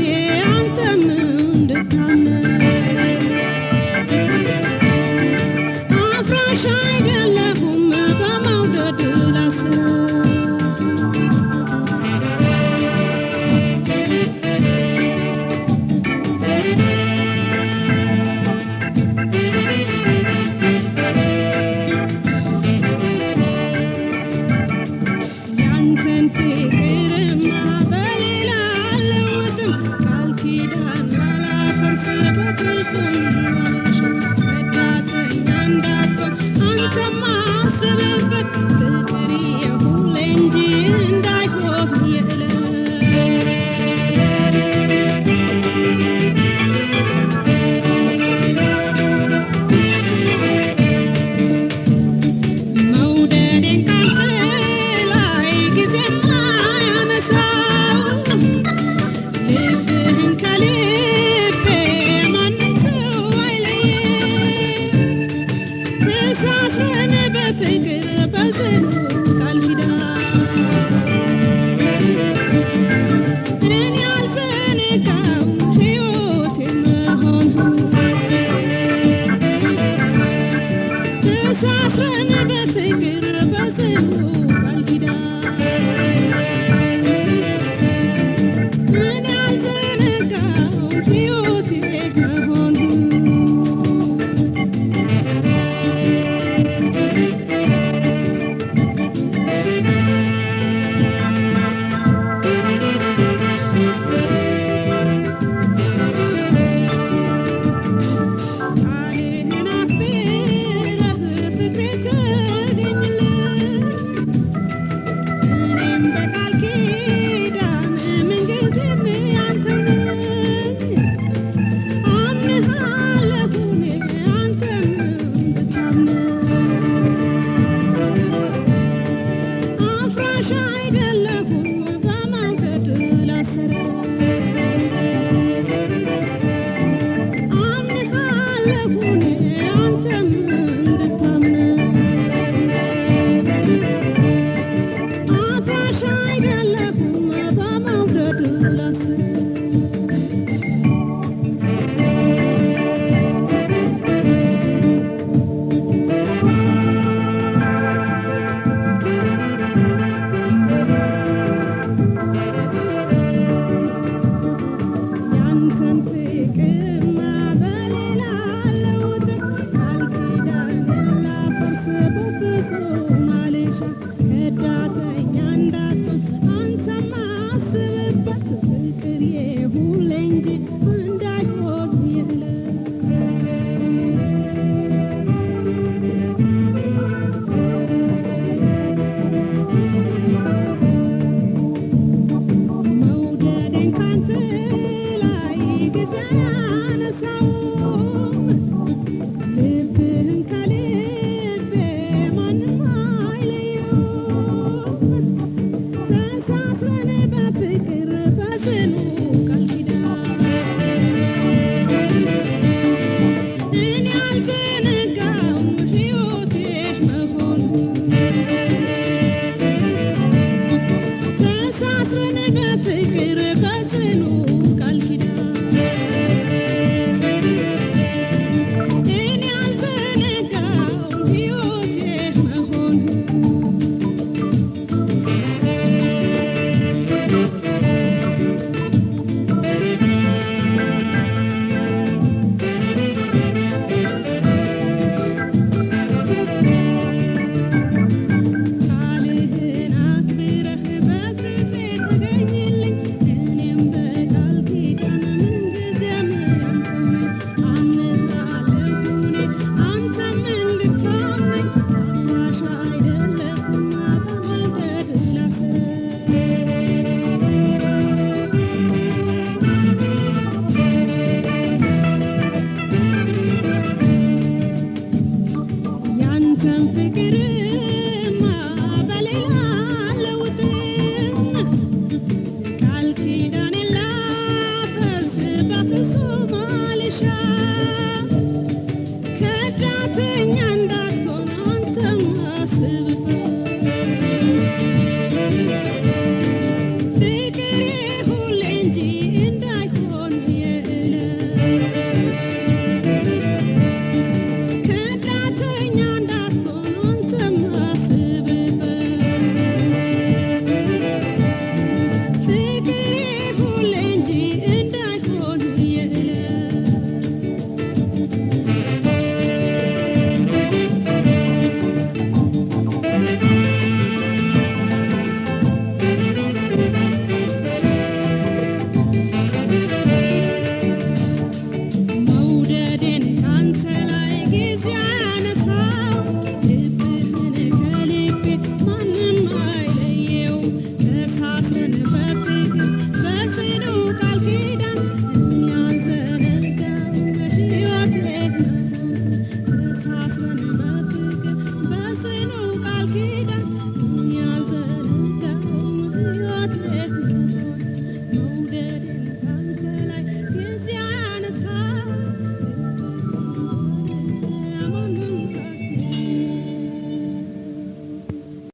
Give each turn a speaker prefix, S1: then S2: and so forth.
S1: Yeah, I'm done, I'm done. can pick it.